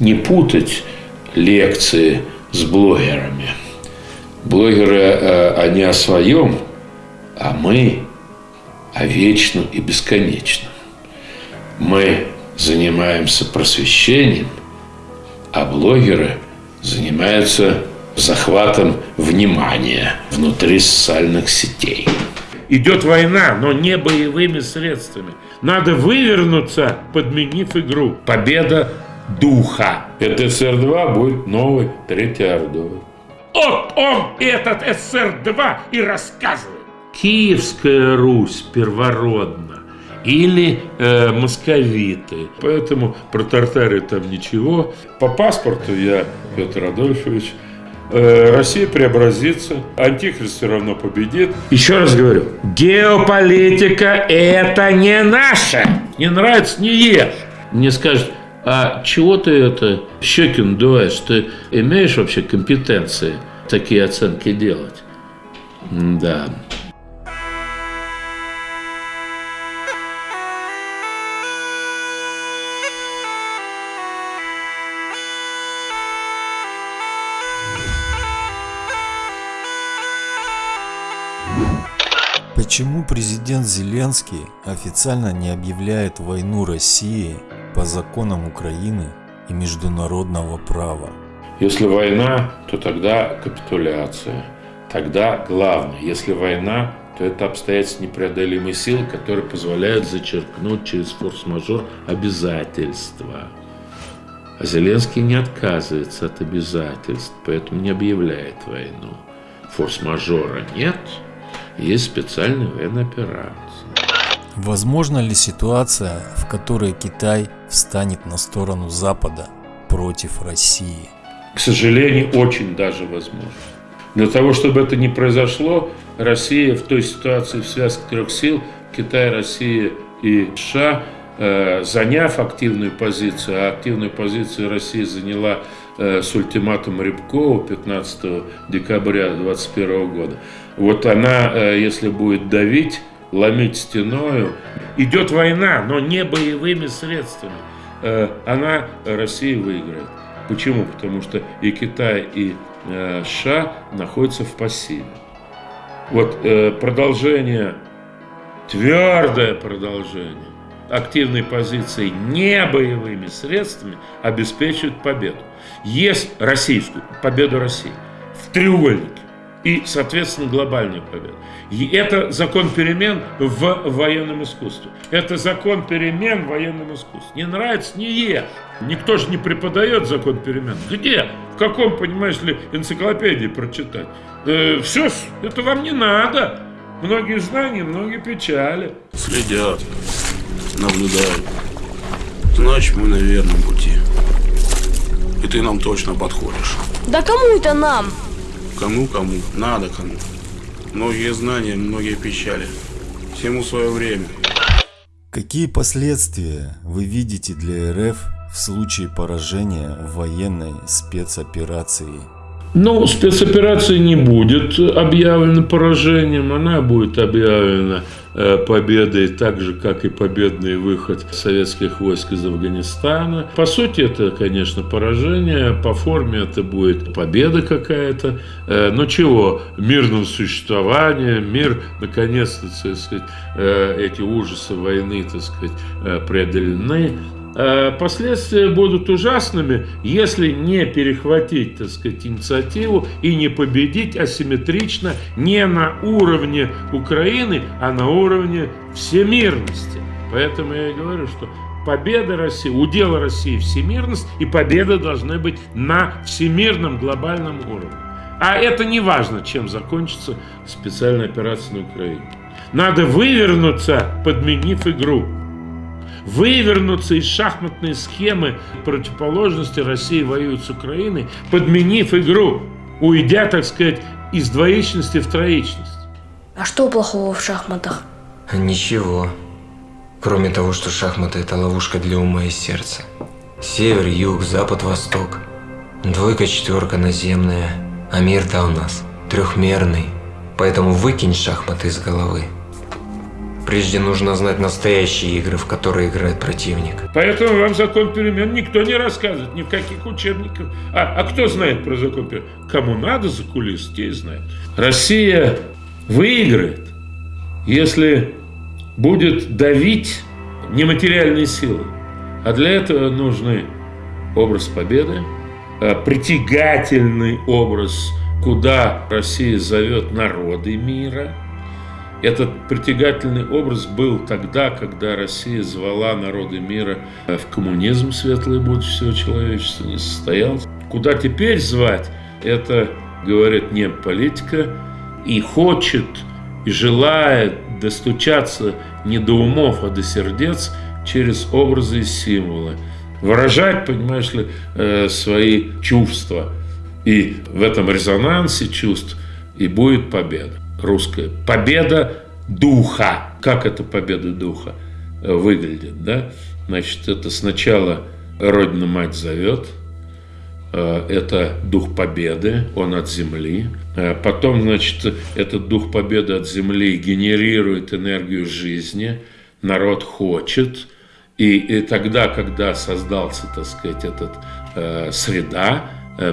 не путать лекции с блогерами. Блогеры, э, они о своем, а мы о вечном и бесконечном. Мы занимаемся просвещением, а блогеры занимаются захватом внимания внутри социальных сетей. Идет война, но не боевыми средствами. Надо вывернуться, подменив игру. Победа духа. Это СССР-2 будет новый Третий Ордой. Вот он, этот СССР-2, и рассказывает. Киевская Русь первородна или э, московиты. Поэтому про Тартарию там ничего. По паспорту я Петр Адольфович. Э, Россия преобразится, Антихрист все равно победит. Еще раз говорю, геополитика это не наше. Не нравится, не ешь. Мне скажут, а чего ты это щеки надуваешь? Ты имеешь вообще компетенции такие оценки делать? Да. Почему президент Зеленский официально не объявляет войну России по законам Украины и международного права? Если война, то тогда капитуляция. Тогда главное, если война, то это обстоятельства непреодолимой силы, которые позволяют зачеркнуть через форс-мажор обязательства. А Зеленский не отказывается от обязательств, поэтому не объявляет войну. Форс-мажора нет – есть специальная военная операция. Возможно ли ситуация, в которой Китай встанет на сторону Запада против России? К сожалению, очень даже возможно. Для того, чтобы это не произошло, Россия в той ситуации в связке трех сил, Китай, Россия и США, э, заняв активную позицию, а активную позицию Россия заняла э, с ультиматумом Рябкова 15 декабря 2021 года, вот она, э, если будет давить, ломить стеною, идет война, но не боевыми средствами, э, она Россия выиграет. Почему? Потому что и Китай, и э, США находятся в пассиве. Вот продолжение, твердое продолжение активной позиции не боевыми средствами обеспечивает победу. Есть российскую, победу России в треугольнике и, соответственно, глобальную победу. И это закон перемен в военном искусстве. Это закон перемен в военном искусстве. Не нравится, не ешь. Никто же не преподает закон перемен. Где? В каком, понимаешь ли, энциклопедии прочитать? Э, все, это вам не надо. Многие знания, многие печали. Следят, наблюдают. Значит, мы на верном пути. И ты нам точно подходишь. Да кому это нам? Кому-кому, надо кому. Многие знания, многие печали. Всему свое время. Какие последствия вы видите для РФ в случае поражения военной спецоперации? Ну, спецоперация не будет объявлена поражением, она будет объявлена Э, победой, так же, как и победный выход советских войск из Афганистана. По сути, это, конечно, поражение, по форме это будет победа какая-то. Э, но чего? Мирным существованием, мир, наконец-то, э, эти ужасы войны, так сказать, преодолены. Э, последствия будут ужасными, если не перехватить, так сказать, инициативу и не победить асимметрично не на уровне Украины, а на уровне всемирности. Поэтому я и говорю, что победа России, удел России всемирность, и победа должны быть на всемирном глобальном уровне. А это не важно, чем закончится специальная операция на Украине. Надо вывернуться, подменив игру вывернуться из шахматной схемы противоположности России воюет с Украиной, подменив игру, уйдя, так сказать, из двоичности в троичность. А что плохого в шахматах? Ничего. Кроме того, что шахматы – это ловушка для ума и сердца. Север, юг, запад, восток. Двойка, четверка наземная. А мир-то у нас трехмерный. Поэтому выкинь шахматы из головы. Прежде нужно знать настоящие игры, в которые играет противник. Поэтому вам закон перемен никто не рассказывает, ни в каких учебниках. А, а кто знает про закон перемен? Кому надо за кулис, те знают. Россия выиграет, если будет давить нематериальные силы. А для этого нужны образ победы, а, притягательный образ, куда Россия зовет народы мира – этот притягательный образ был тогда, когда Россия звала народы мира в коммунизм, светлое будущее человечества не состоялось. Куда теперь звать, это, говорит, не политика, и хочет, и желает достучаться не до умов, а до сердец через образы и символы. Выражать, понимаешь ли, э, свои чувства. И в этом резонансе чувств и будет победа русская. Победа духа. Как это победа духа э, выглядит? Да? Значит, это сначала Родина-Мать зовет, э, это дух победы, он от земли. Э, потом, значит, этот дух победы от земли генерирует энергию жизни, народ хочет. И, и тогда, когда создался, так сказать, этот среда,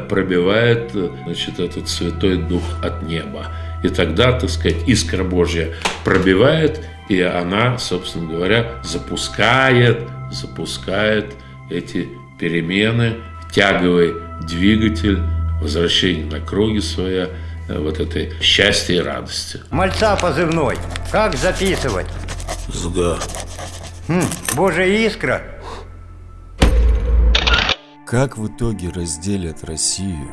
пробивает, значит, этот святой дух от неба. И тогда, так сказать, искра Божья пробивает, и она, собственно говоря, запускает, запускает эти перемены, тяговый двигатель, возвращение на круги своя, э, вот этой счастья и радости. Мальца позывной. Как записывать? СГА. Хм, Божья искра. Как в итоге разделят Россию?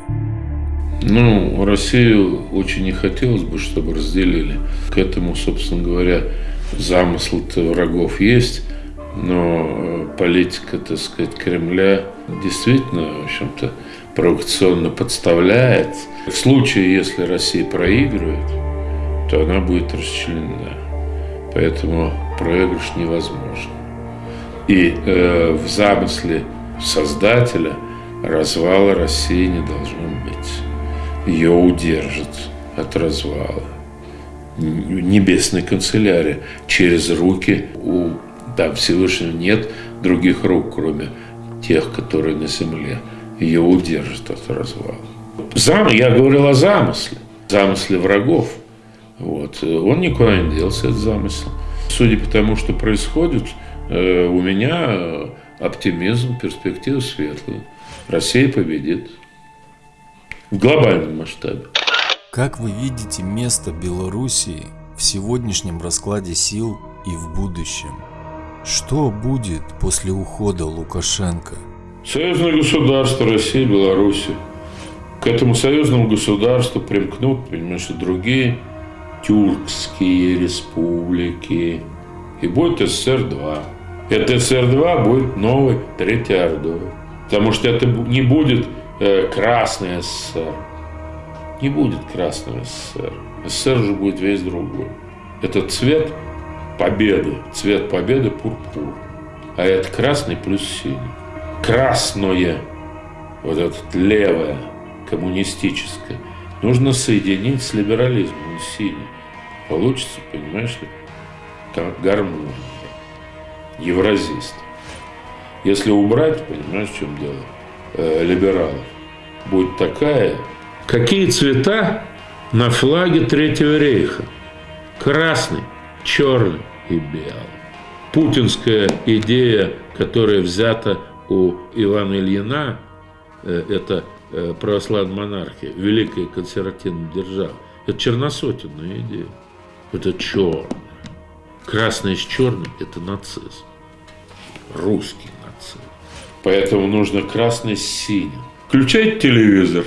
Ну, Россию очень не хотелось бы, чтобы разделили. К этому, собственно говоря, замысл врагов есть, но э, политика, так сказать, Кремля действительно, в общем-то, провокационно подставляет. В случае, если Россия проигрывает, то она будет расчленена. Поэтому проигрыш невозможен. И э, в замысле создателя развала России не должно быть ее удержит от развала. Небесной канцелярии через руки у да, Всевышнего нет других рук, кроме тех, которые на земле. Ее удержит от развала. Зам, я говорил о замысле, замысле врагов. Вот. Он никуда не делся, этот замысел. Судя по тому, что происходит, э, у меня оптимизм, перспектива светлая. Россия победит в глобальном масштабе. Как вы видите место Белоруссии в сегодняшнем раскладе сил и в будущем? Что будет после ухода Лукашенко? Союзное государство Россия, Беларусь. К этому союзному государству примкнут, понимаешь, и другие тюркские республики. И будет СССР-2. Это СССР-2 будет новый Третий Ордой. Потому что это не будет э, Красный СССР. Не будет Красного СССР. СССР же будет весь другой. Это цвет победы. Цвет победы пурпур. А это красный плюс синий. Красное, вот это левое, коммунистическое, нужно соединить с либерализмом синий. Получится, понимаешь ли, гармония. Евразист. Если убрать, понимаешь, в чем дело? э, либералов будет такая. Какие цвета на флаге Третьего рейха? Красный, черный и белый. Путинская идея, которая взята у Ивана Ильина, э, это э, православная монархия, великая консервативная держава, это черносотенная идея. Это черное. Красное с черным – это нацизм. Русский Поэтому нужно красный с синим. Включайте телевизор.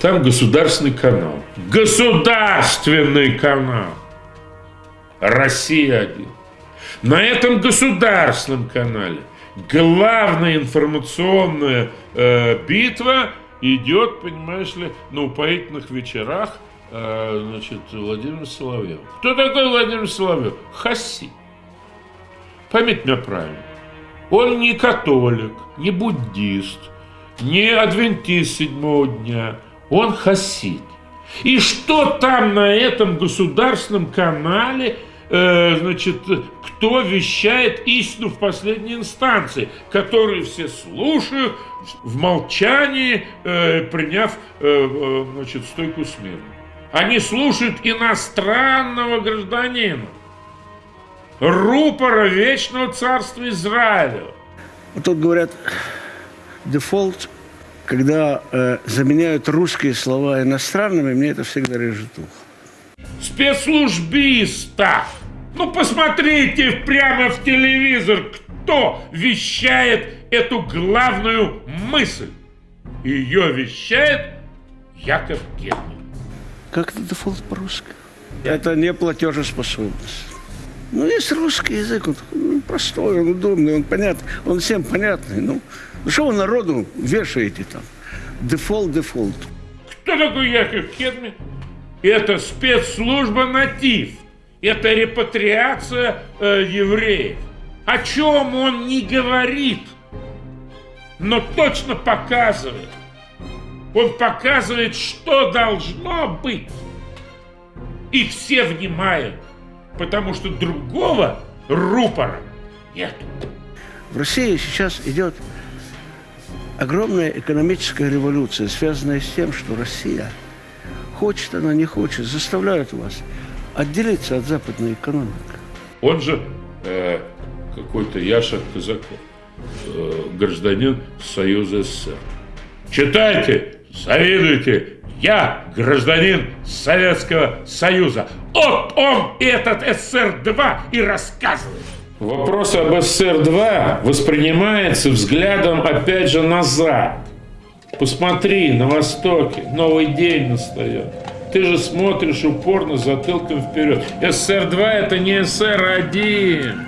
Там государственный канал. Государственный канал. Россия один. На этом государственном канале главная информационная э, битва идет, понимаешь ли, на упоительных вечерах э, значит, Владимир Соловьев. Кто такой Владимир Соловьев? Хаси. Поймите меня правильно. Он не католик, не буддист, не адвентист седьмого дня. Он хасид. И что там на этом государственном канале э, значит, кто вещает истину в последней инстанции, которые все слушают в молчании, э, приняв э, э, значит, стойку смерти. Они слушают иностранного гражданина, рупора Вечного Царства Израиля. Тут говорят, дефолт, когда э, заменяют русские слова иностранными, мне это всегда режет ухо. Спецслужбиста! Ну, посмотрите прямо в телевизор, кто вещает эту главную мысль. Ее вещает Яков Герман. Как это дефолт по-русски? Это не платежеспособность. Ну, есть русский язык, он ну, простой, он удобный, он понятный, он всем понятный. Ну, ну что вы народу вешаете там? Дефолт, дефолт. Кто такой Яков Кедми? Это спецслужба «Натив». Это репатриация э, евреев. О чем он не говорит, но точно показывает. Он показывает, что должно быть. И все внимают, потому что другого рупора нет. В России сейчас идет огромная экономическая революция, связанная с тем, что Россия, хочет она, не хочет, заставляет вас отделиться от западной экономики. Он же э, какой-то Яша Казаков, э, гражданин Союза СССР. Читайте, завидуйте, я гражданин Советского Союза. Вот он, этот СССР-2, и рассказывает. Вопрос об СССР-2 воспринимается взглядом опять же назад. Посмотри, на Востоке новый день настает. Ты же смотришь упорно затылком вперед. СССР-2 это не СССР-1.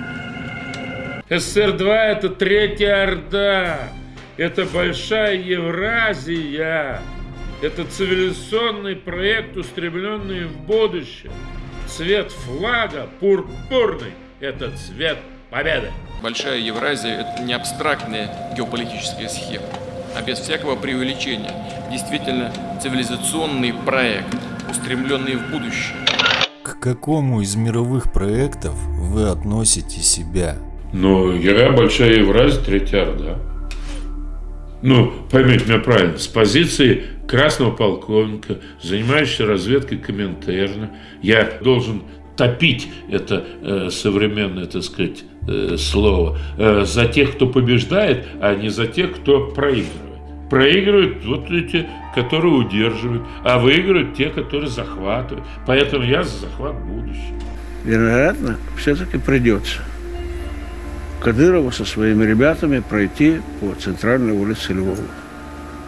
СССР-2 это Третья Орда. Это Большая Евразия. Это цивилизационный проект, устремленный в будущее. Цвет флага пурпурный – это цвет победы. Большая Евразия – это не абстрактная геополитическая схема, а без всякого преувеличения. Действительно цивилизационный проект, устремленный в будущее. К какому из мировых проектов вы относите себя? Ну, я Большая Евразия, Третья Орда. Ну, поймите меня правильно, с позиции красного полковника, занимающегося разведкой Коминтерна, я должен топить это э, современное, так сказать, э, слово, э, за тех, кто побеждает, а не за тех, кто проигрывает. Проигрывают вот эти, которые удерживают, а выигрывают те, которые захватывают. Поэтому я за захват будущего. Вероятно, все-таки придется Кадырову со своими ребятами пройти по центральной улице Львова,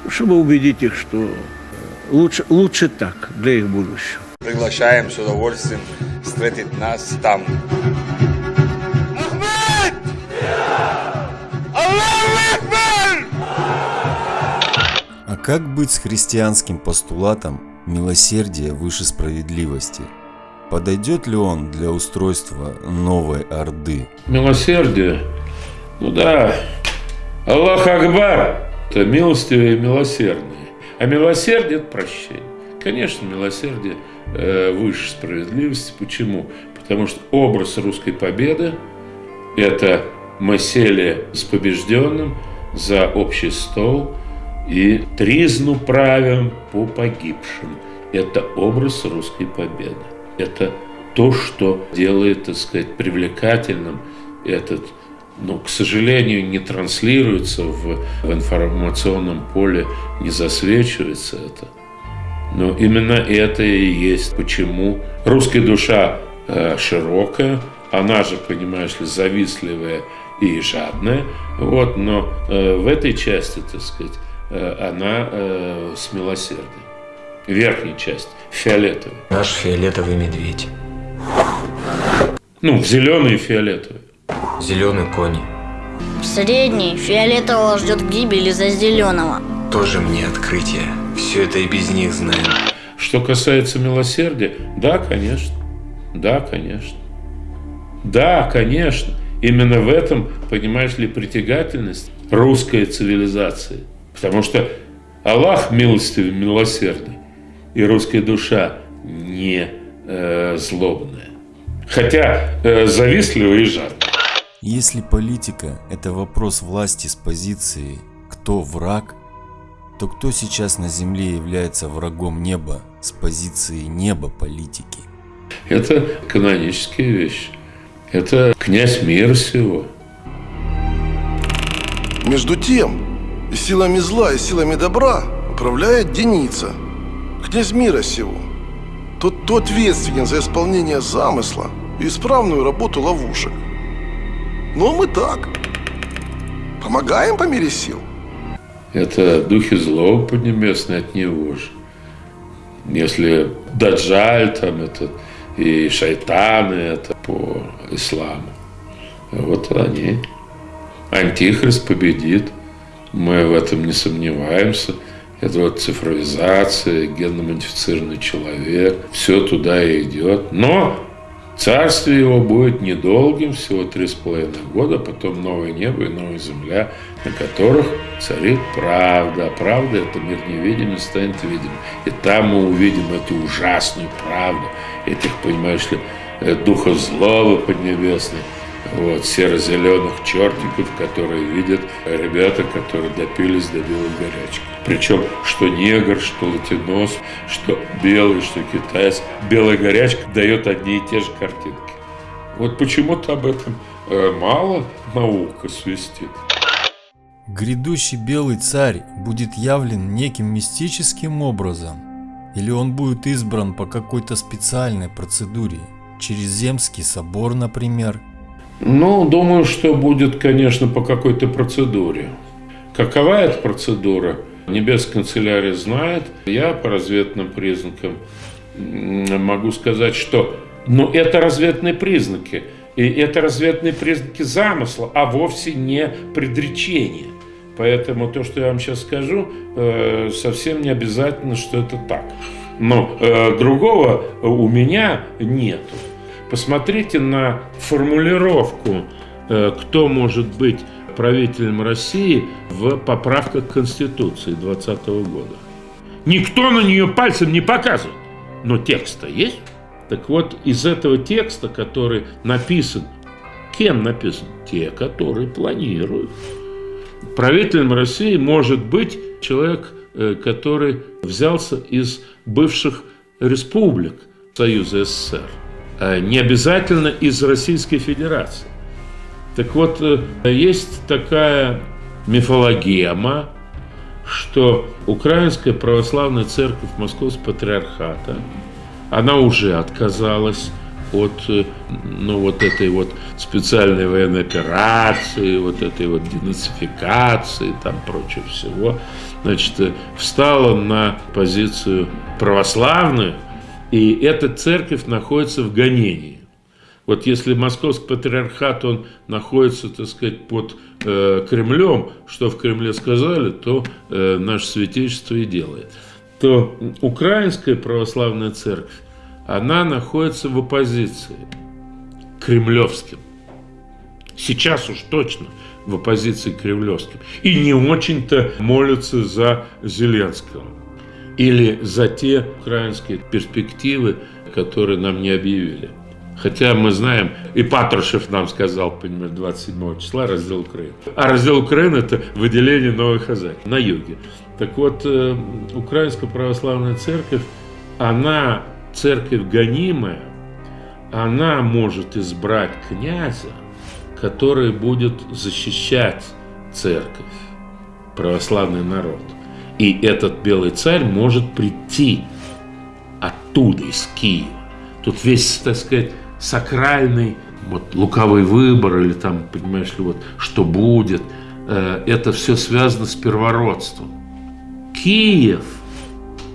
чтобы убедить их, что лучше, лучше так для их будущего. Приглашаем с удовольствием встретить нас там. А как быть с христианским постулатом милосердия выше справедливости? Подойдет ли он для устройства новой Орды? Милосердие? Ну да. Аллах Акбар – это милостивые и милосердные. А милосердие – это прощение. Конечно, милосердие выше справедливости. Почему? Потому что образ русской победы – это мы с побежденным за общий стол и тризну правим по погибшим. Это образ русской победы. Это то, что делает, так сказать, привлекательным этот, ну, к сожалению, не транслируется в, в информационном поле, не засвечивается это. Но именно это и есть почему русская душа э, широкая, она же, понимаешь ли, завистливая и жадная, вот, но э, в этой части, так сказать, э, она э, с милосердием. Верхняя часть, фиолетовая. Наш фиолетовый медведь. Ну, в зеленый и фиолетовый. Зеленый конь. Средний фиолетового ждет гибели за зеленого. Тоже мне открытие. Все это и без них знаем. Что касается милосердия, да, конечно. Да, конечно. Да, конечно. Именно в этом, понимаешь ли, притягательность русской цивилизации. Потому что Аллах милостивый, милосердный, и русская душа не э, злобная. Хотя э, завистливый и жадный. Если политика – это вопрос власти с позиции «кто враг», то кто сейчас на земле является врагом неба с позиции неба политики? Это канонические вещи. Это князь мира всего. Между тем, силами зла, и силами добра управляет Деница, князь мира сего. Тот, кто ответственен за исполнение замысла и исправную работу ловушек. Ну, а мы так. Помогаем по мере сил. Это духи злого поднебесные от него же. Если Даджаль там это и шайтаны это по исламу. Вот они. Антихрист победит. Мы в этом не сомневаемся. Это вот цифровизация, генно-модифицированный человек. Все туда и идет. Но царствие его будет недолгим, всего три с половиной года, потом новое небо и новая земля, на которых царит правда. А правда – это мир невидимый станет видим. И там мы увидим эту ужасную правду, этих, понимаешь ли, э, духов злого поднебесных, вот, серо-зеленых чертиков, которые видят ребята, которые допились до белой горячки. Причем, что негр, что латинос, что белый, что китаец, белая горячка дает одни и те же картинки. Вот почему-то об этом э, мало наука свистит. Грядущий белый царь будет явлен неким мистическим образом, или он будет избран по какой-то специальной процедуре, через Земский собор, например, ну, думаю, что будет, конечно, по какой-то процедуре. Какова эта процедура? Небесная канцелярия знает. Я по разведным признакам могу сказать, что ну, это разведные признаки. И это разведные признаки замысла, а вовсе не предречения. Поэтому то, что я вам сейчас скажу, э, совсем не обязательно, что это так. Но э, другого у меня нету. Посмотрите на формулировку, э, кто может быть правителем России в поправках Конституции 2020 года. Никто на нее пальцем не показывает, но текст-то есть. Так вот, из этого текста, который написан, кем написан? Те, которые планируют. Правителем России может быть человек, э, который взялся из бывших республик Союза СССР. Э, не обязательно из Российской Федерации. Так вот, э, есть такая мифологема, что Украинская Православная Церковь Московского Патриархата, она уже отказалась от э, ну, вот этой вот специальной военной операции, вот этой вот денацификации, там прочего всего, значит, встала на позицию православную, и эта церковь находится в гонении. Вот если московский патриархат, он находится, так сказать, под э, Кремлем, что в Кремле сказали, то э, наше святейшество и делает. То украинская православная церковь, она находится в оппозиции кремлевским. Сейчас уж точно в оппозиции кремлевским. И не очень-то молятся за Зеленского или за те украинские перспективы, которые нам не объявили. Хотя мы знаем, и Патрушев нам сказал, понимаешь, 27 числа раздел Украины. А раздел Украины – это выделение новых хозяев на юге. Так вот, э, Украинская Православная Церковь, она церковь гонимая, она может избрать князя, который будет защищать церковь, православный народ – и этот белый царь может прийти оттуда, из Киева. Тут весь, так сказать, сакральный вот, луковый выбор, или там, понимаешь ли, вот, что будет, э, это все связано с первородством. Киев,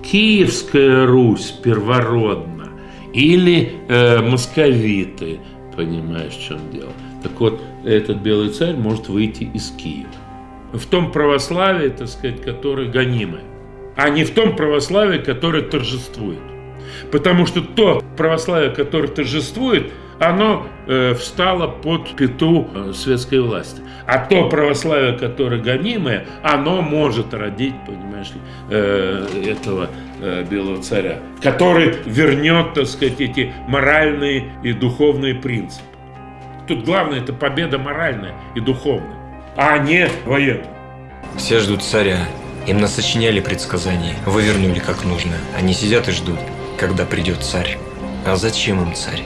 Киевская Русь первородна, или э, московиты, понимаешь, в чем дело. Так вот, этот белый царь может выйти из Киева в том православии, так сказать, которое гонимое, а не в том православии, которое торжествует. Потому что то православие, которое торжествует, оно э, встало под пету э, светской власти. А то православие, которое гонимое, оно может родить, понимаешь э, этого э, белого царя, который вернет, так сказать, эти моральные и духовные принципы. Тут главное это победа моральная и духовная, а не военная. Все ждут царя. Им насочиняли предсказаний, вывернули как нужно. Они сидят и ждут, когда придет царь. А зачем им царь?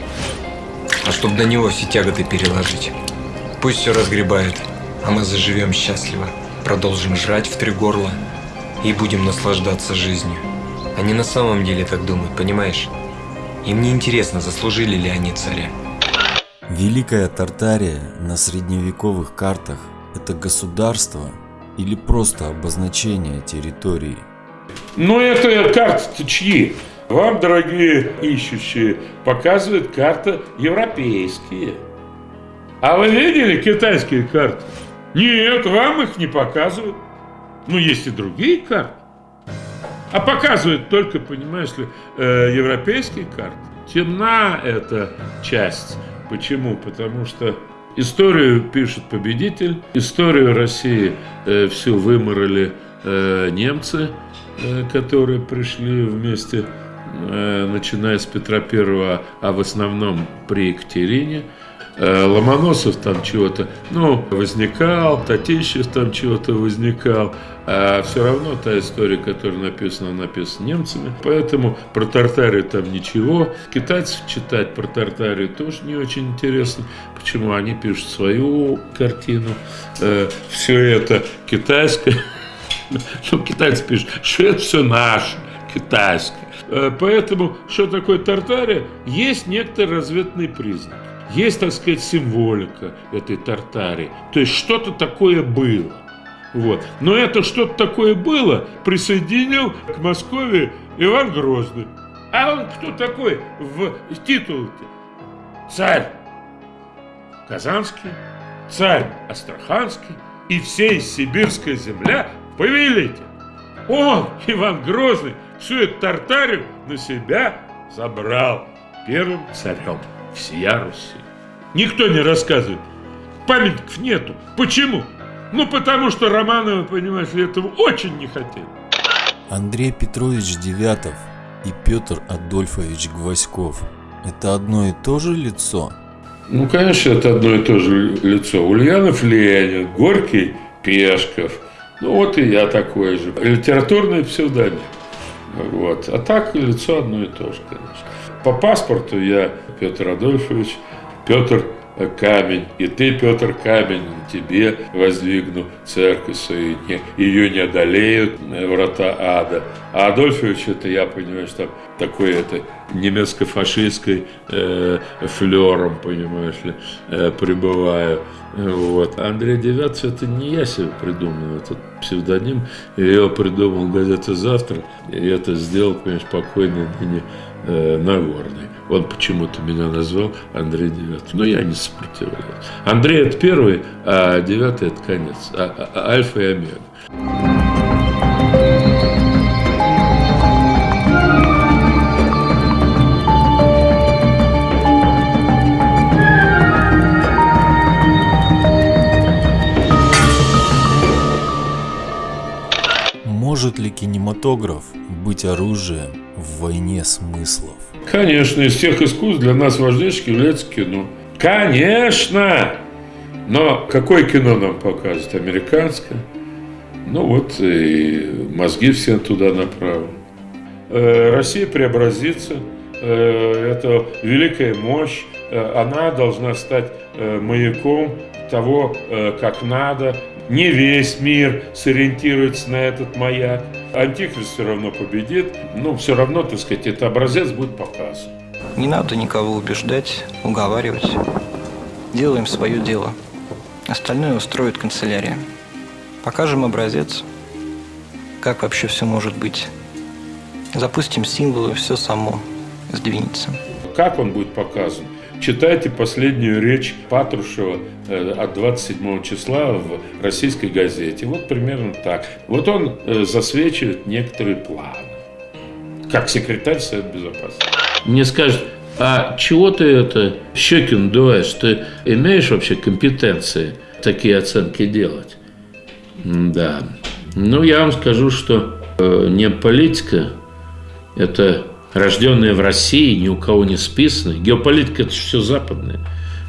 А чтобы на него все тяготы переложить. Пусть все разгребает, а мы заживем счастливо. Продолжим жрать в три горла и будем наслаждаться жизнью. Они на самом деле так думают, понимаешь? Им не интересно, заслужили ли они царя. Великая Тартария на средневековых картах – это государство или просто обозначение территории? Но это карты-то чьи? Вам, дорогие ищущие, показывает карта европейские. А вы видели китайские карты? Нет, вам их не показывают. Ну, есть и другие карты. А показывают только, понимаешь ли, э, европейские карты. Темна эта часть. Почему? Потому что историю пишет победитель, историю России э, всю выморали э, немцы, э, которые пришли вместе, э, начиная с Петра Первого, а в основном при Екатерине. Э, Ломоносов там чего-то, ну, возникал, Татищев там чего-то возникал, а все равно та история, которая написана, написана немцами, поэтому про Тартарию там ничего. Китайцев читать про Тартарию тоже не очень интересно, почему они пишут свою картину, э, все это китайское, ну, китайцы пишут, что это все наше, китайское. Э, Поэтому, что такое Тартария, есть некоторые разведные признаки. Есть, так сказать, символика этой Тартарии. То есть что-то такое было. Вот. Но это что-то такое было, присоединил к Москве Иван Грозный. А он кто такой в титуле? Царь Казанский, царь Астраханский и всей сибирская земля повелитель. Он, Иван Грозный, всю эту Тартарию на себя забрал первым царем всея Руси. Никто не рассказывает. Памятников нету. Почему? Ну, потому что Романовы, понимаешь, этого очень не хотели. Андрей Петрович Девятов и Петр Адольфович Гвоздьков – это одно и то же лицо? Ну, конечно, это одно и то же лицо. Ульянов Ленин, Горький Пешков. Ну, вот и я такой же. Литературный псевдоним. Вот. А так лицо одно и то же, конечно. По паспорту я Петр Адольфович, Петр Камень, и ты, Петр Камень, тебе воздвигну церковь свою, не, ее не одолеют врата ада. А Адольфович, это я понимаю, что такой это немецко-фашистской э, флером, понимаешь ли, э, пребываю. Вот. Андрей Девятов, это не я себе придумал, этот псевдоним. Я его придумал газета «Завтра», и это сделал, понимаешь, покойный ныне э, Нагорный. Он почему-то меня назвал Андрей Девятый. Но я не сопротивляюсь. Андрей это первый, а девятый это конец. А, а, альфа и омега. Может ли кинематограф быть оружием в войне смыслов? Конечно, из всех искусств для нас важнейшим является кино. Конечно! Но какое кино нам показывают? Американское? Ну вот и мозги все туда направлены. Э, Россия преобразится. Э, Это великая мощь. Э, Она должна стать маяком того, как надо. Не весь мир сориентируется на этот маяк. Антихрист все равно победит. Но все равно, так сказать, этот образец будет показан. Не надо никого убеждать, уговаривать. Делаем свое дело. Остальное устроит канцелярия. Покажем образец, как вообще все может быть. Запустим символы, все само сдвинется. Как он будет показан? Читайте последнюю речь Патрушева э, от 27 числа в российской газете. Вот примерно так. Вот он э, засвечивает некоторые планы. Как секретарь Совета Безопасности. Мне скажут, А чего ты это щеки надуваешь? Ты имеешь вообще компетенции такие оценки делать? Да. Ну, я вам скажу, что э, не политика, это рожденные в России, ни у кого не списанные. Геополитика – это все западное.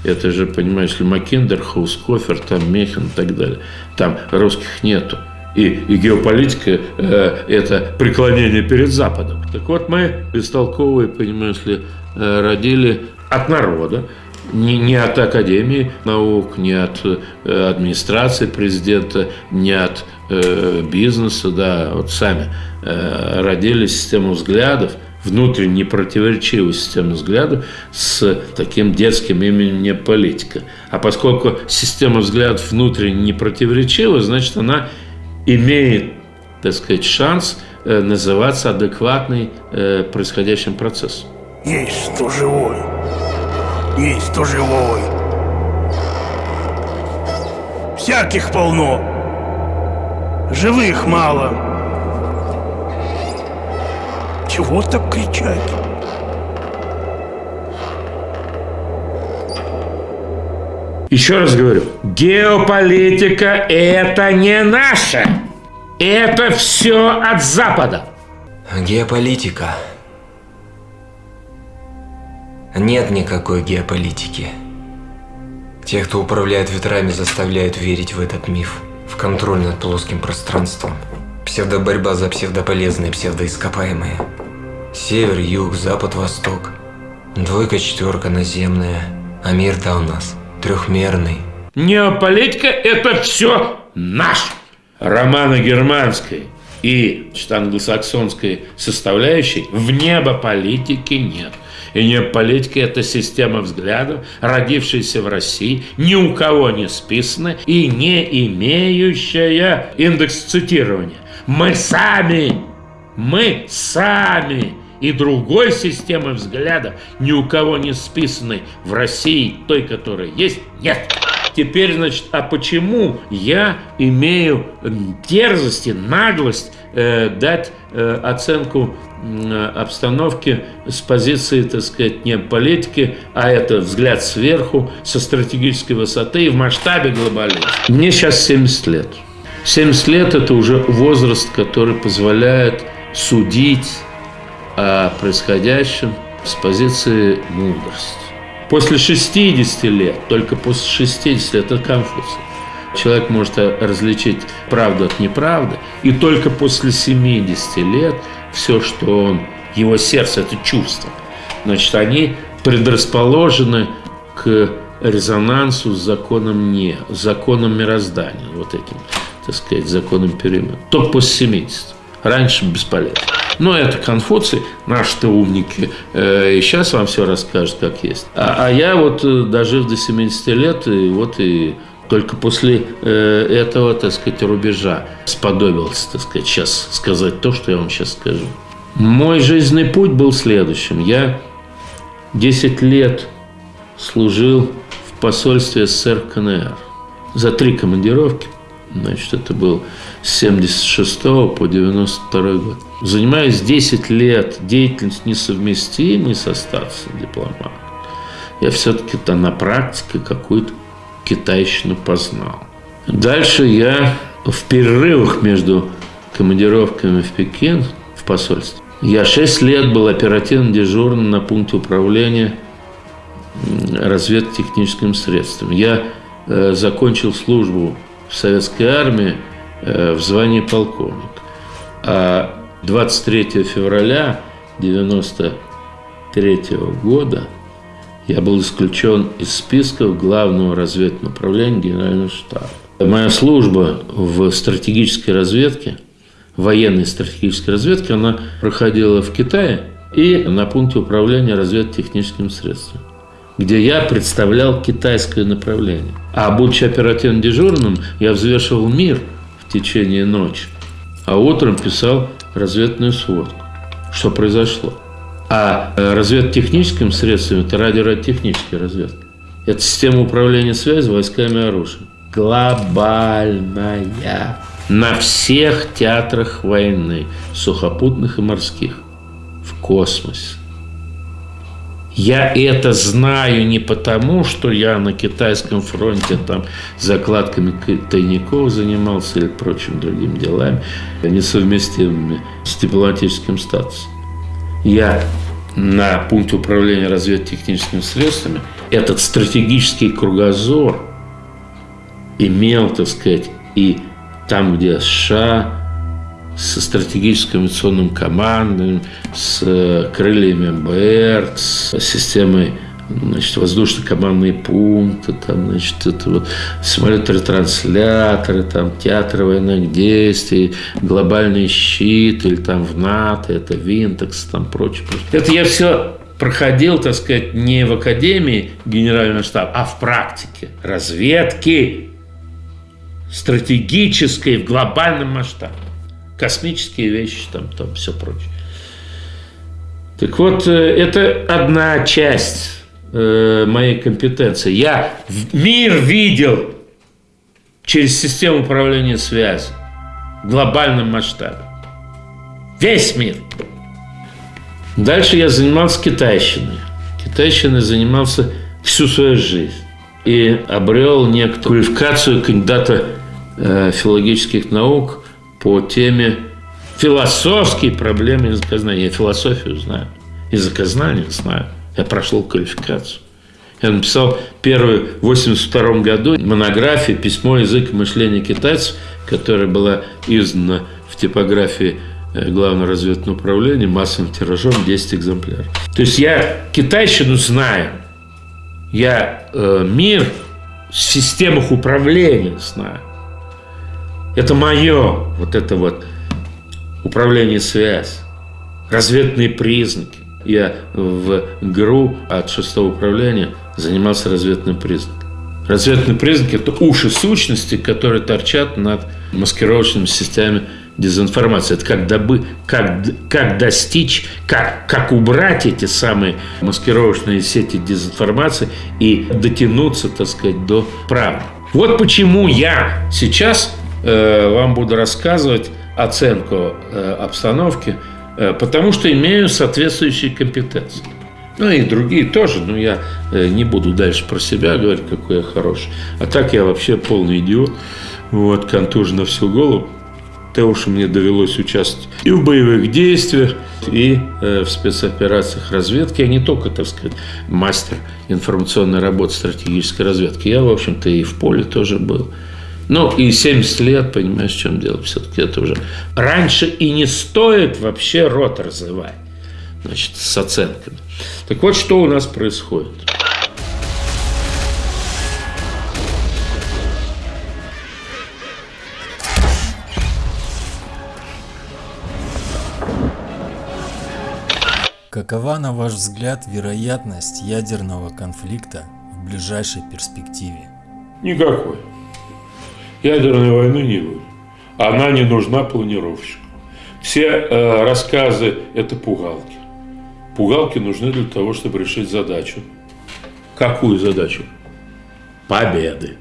Это же, понимаешь ли, Маккендер, Хаускофер, там Мехин и так далее. Там русских нету. И, и геополитика э, – это преклонение перед Западом. Так вот, мы, бестолковые, понимаешь ли, э, родили от народа, не, не от Академии наук, не от э, администрации президента, не от э, бизнеса, да, вот сами э, родили систему взглядов, внутренне противоречивую систему взглядов с таким детским именем не политика. А поскольку система взглядов внутренне не противоречива, значит, она имеет, так сказать, шанс э, называться адекватной э, происходящим процессом. Есть кто живой. Есть кто живой. Всяких полно. Живых мало. Чего так кричать? Еще раз говорю, геополитика – это не наше. Это все от Запада. Геополитика. Нет никакой геополитики. Те, кто управляет ветрами, заставляют верить в этот миф, в контроль над плоским пространством. Псевдоборьба за псевдополезные, псевдоископаемые. Север, юг, запад, восток. Двойка, четверка наземная. А мир-то у нас трехмерный. Неополитика – это все наш. Романо-германской и англосаксонской составляющей в небо политики нет. И неополитика – это система взглядов, родившаяся в России, ни у кого не списанная и не имеющая индекс цитирования. Мы сами, мы сами и другой системы взглядов, ни у кого не списанной в России, той, которая есть, нет. Теперь, значит, а почему я имею дерзость и наглость э, дать э, оценку э, обстановки с позиции, так сказать, не политики, а это взгляд сверху, со стратегической высоты и в масштабе глобализма? Мне сейчас 70 лет. 70 лет – это уже возраст, который позволяет судить о происходящем с позиции мудрости. После 60 лет, только после 60 лет, это Конфуций. Человек может различить правду от неправды, и только после 70 лет все, что он, его сердце, это чувство, значит, они предрасположены к резонансу с законом не, с законом мироздания, вот этим, так сказать, законом перемен. Только после 70. Раньше бесполезно. Но это Конфуций, наши-то умники, э, и сейчас вам все расскажут, как есть. А, а я вот, э, дожив до 70 лет, и вот и только после э, этого, так сказать, рубежа сподобился, так сказать, сейчас сказать то, что я вам сейчас скажу. Мой жизненный путь был следующим. Я 10 лет служил в посольстве СССР КНР за три командировки. Значит, это был с 76 по 92 год. Занимаюсь 10 лет, деятельность несовместима не со статусом дипломата. Я все-таки-то на практике какую-то китайщину познал. Дальше я в перерывах между командировками в Пекин, в посольстве, я 6 лет был оперативно дежурным на пункте управления разведтехническим средством. Я э, закончил службу в советской армии э, в звании полковник. А 23 февраля 1993 года я был исключен из списков Главного разведного управления Генерального штаба. Моя служба в стратегической разведке, военной стратегической разведке, она проходила в Китае и на пункте управления разведтехническим средством где я представлял китайское направление. А будучи оперативно дежурным, я взвешивал мир в течение ночи, а утром писал разведную сводку, что произошло. А э, разведтехническим средством – это радиорadiотехническая разведка. Это система управления связи войсками и оружием. Глобальная. На всех театрах войны, сухопутных и морских. В космосе. Я это знаю не потому, что я на китайском фронте там закладками тайников занимался или прочим другим делами, несовместимыми с дипломатическим статусом. Я на пункте управления разведтехническими средствами этот стратегический кругозор имел, так сказать, и там, где США, со стратегическим авиационным командой, с э, крыльями МБР, с системой значит, воздушно-командные пункты, там, значит, это вот самолеты-ретрансляторы, там, театры военных действий, глобальный щит, или там в НАТО, это Винтекс, там, прочее, прочее. Это я все проходил, так сказать, не в Академии Генерального штаба, а в практике разведки стратегической в глобальном масштабе. Космические вещи, там, там все прочее. Так вот, э, это одна часть э, моей компетенции. Я мир видел через систему управления связи в глобальном масштабе. Весь мир. Дальше я занимался китайщиной. Китайщиной занимался всю свою жизнь. И обрел некоторую квалификацию кандидата э, филологических наук по теме философские проблемы языкознания. Я философию знаю, языкознание знаю. Я прошел квалификацию. Я написал первую в 1982 году монографию «Письмо, язык и мышление китайцев», которая была издана в типографии э, Главного разведного управления массовым тиражом 10 экземпляров. То есть я китайщину знаю, я э, мир в системах управления знаю. Это мое вот это вот управление связь, разведные признаки. Я в ГРУ от шестого управления занимался разведным признаком. Разведные признаки – это уши сущности, которые торчат над маскировочными системами дезинформации. Это как, добы, как, как достичь, как, как убрать эти самые маскировочные сети дезинформации и дотянуться, так сказать, до правды. Вот почему я сейчас вам буду рассказывать оценку э, обстановки, э, потому что имею соответствующие компетенции. Ну и другие тоже, но я э, не буду дальше про себя говорить, какой я хороший. А так я вообще полный идиот, вот, контужен на всю голову того, что мне довелось участвовать и в боевых действиях, и э, в спецоперациях разведки. Я не только, так сказать, мастер информационной работы, стратегической разведки. Я, в общем-то, и в поле тоже был. Ну, и 70 лет, понимаешь, в чем дело. Все-таки это уже... Раньше и не стоит вообще рот разрывать, значит, с оценками. Так вот, что у нас происходит. Какова, на ваш взгляд, вероятность ядерного конфликта в ближайшей перспективе? Никакой. Ядерной войны не будет. Она не нужна планировщику. Все э, рассказы – это пугалки. Пугалки нужны для того, чтобы решить задачу. Какую задачу? Победы.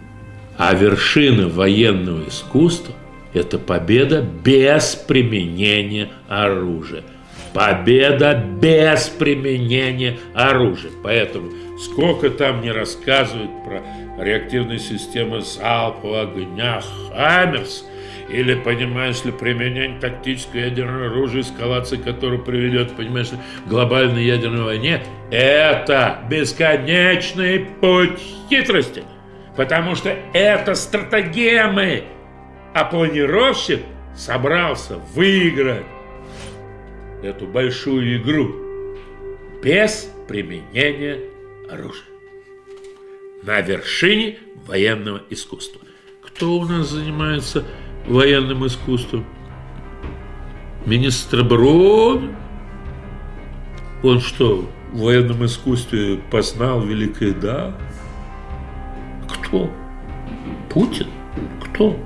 А вершина военного искусства – это победа без применения оружия – Победа без применения оружия. Поэтому сколько там не рассказывают про реактивные системы залпового огня «Хаммерс», или, понимаешь ли, применение тактического ядерного оружия, эскалация которого приведет, понимаешь ли, к глобальной ядерной войне, это бесконечный путь хитрости. Потому что это стратегемы. А планировщик собрался выиграть эту большую игру без применения оружия. На вершине военного искусства. Кто у нас занимается военным искусством? Министр обороны? Он что, в военном искусстве познал великое да? Кто? Путин? Кто?